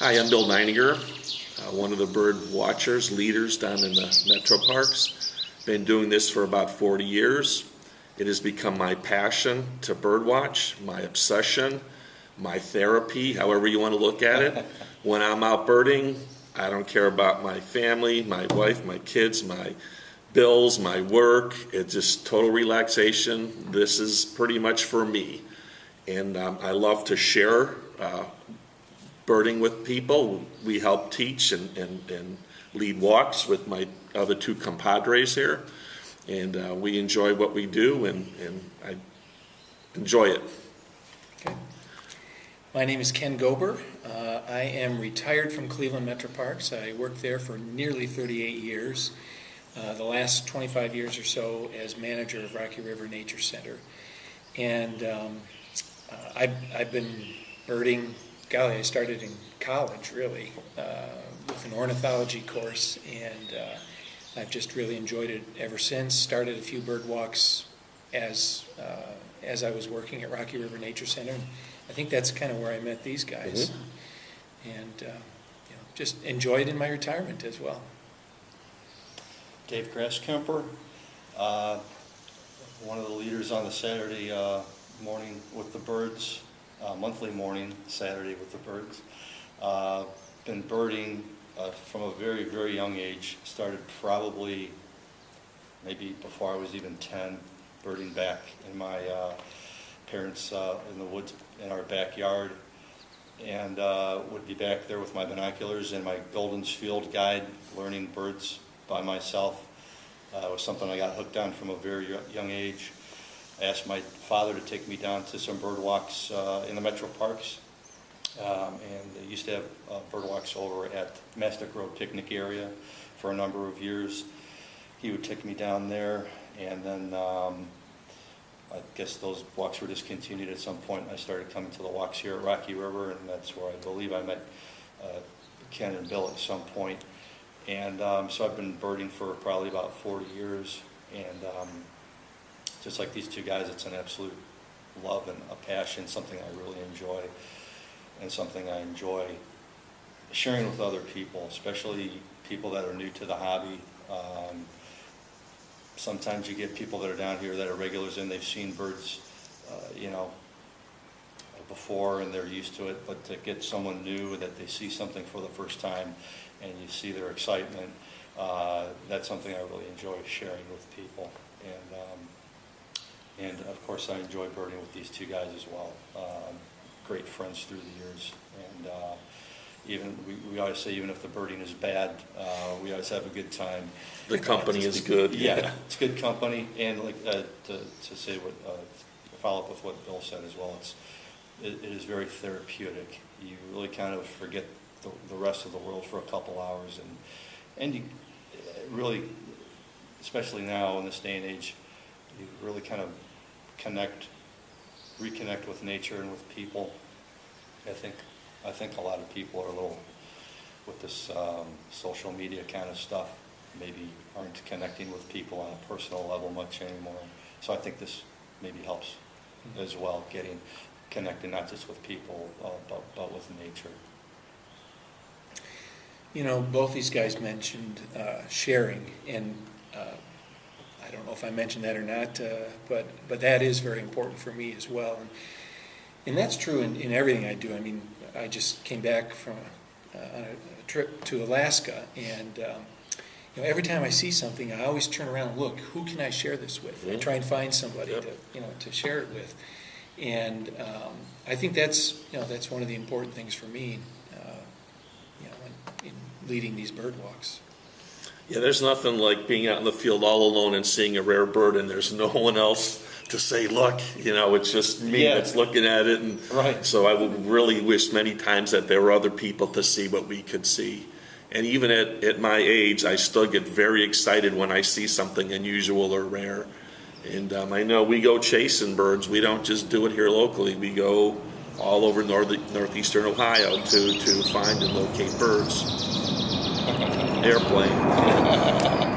Hi, I'm Bill Neininger, uh, one of the bird watchers, leaders down in the metro parks. Been doing this for about 40 years. It has become my passion to birdwatch, my obsession, my therapy, however you want to look at it. when I'm out birding, I don't care about my family, my wife, my kids, my bills, my work. It's just total relaxation. This is pretty much for me. And um, I love to share uh, birding with people. We help teach and, and, and lead walks with my other two compadres here. And uh, we enjoy what we do, and, and I enjoy it. Okay. My name is Ken Gober. Uh, I am retired from Cleveland Metro Parks. I worked there for nearly 38 years. Uh, the last 25 years or so as manager of Rocky River Nature Center. And um, uh, I've, I've been birding golly, I started in college really uh, with an ornithology course, and uh, I've just really enjoyed it ever since. Started a few bird walks as uh, as I was working at Rocky River Nature Center. And I think that's kind of where I met these guys, mm-hmm. and uh, you know, just enjoyed in my retirement as well. Dave Grasskemper, uh, one of the leaders on the Saturday uh, morning with the birds uh, monthly morning, Saturday with the birds. Uh, been birding uh, from a very, very young age. Started probably maybe before I was even 10, birding back in my uh, parents' uh, in the woods in our backyard. And uh, would be back there with my binoculars and my Golden's Field guide, learning birds by myself. it was something I got hooked on from a very young age. I asked my father to take me down to some bird walks uh, in the metro parks. Um, and they used to have uh, bird walks over at Mastick Road picnic area for a number of years. He would take me down there, and then um, I guess those walks were discontinued at some point. I started coming to the walks here at Rocky River, and that's where I believe I met uh, Ken and Bill at some point. And um, so I've been birding for probably about 40 years, and um, just like these two guys, it's an absolute love and a passion, something I really enjoy, and something I enjoy sharing with other people, especially people that are new to the hobby. Um, sometimes you get people that are down here that are regulars and they've seen birds, uh, you know, before and they're used to it, but to get someone new that they see something for the first time and you see their excitement, uh, that's something I really enjoy sharing with people. And um, and of course, I enjoy birding with these two guys as well. Um, great friends through the years. And uh, even we, we always say, even if the birding is bad, uh, we always have a good time. The company is good. Yeah, it's good company. And like uh, to, to say what, uh, follow up with what Bill said as well, it's, it, it is very therapeutic. You really kind of forget the, the rest of the world for a couple hours. And, and you really, especially now in this day and age, you really kind of connect, reconnect with nature and with people. I think, I think a lot of people are a little, with this um, social media kind of stuff, maybe aren't connecting with people on a personal level much anymore. So I think this maybe helps mm-hmm. as well, getting connected not just with people, uh, but, but with nature. You know, both these guys mentioned uh, sharing, and uh, I don't know if I mentioned that or not, uh, but but that is very important for me as well, and and that's true in, in everything I do. I mean, I just came back from a, uh, on a, a, trip to Alaska, and um, you know, every time I see something, I always turn around and look, who can I share this with? Mm-hmm. I try and find somebody yep. to you know to share it with, and um, I think that's you know that's one of the important things for me, uh, you know, in, in leading these bird walks. Yeah, there's nothing like being out in the field all alone and seeing a rare bird and there's no one else to say, look, you know, it's just me yeah. that's looking at it. And right. so I would really wish many times that there were other people to see what we could see. And even at, at my age, I still get very excited when I see something unusual or rare. And um, I know we go chasing birds. We don't just do it here locally. We go all over north, northeastern Ohio to, to find and locate birds airplane.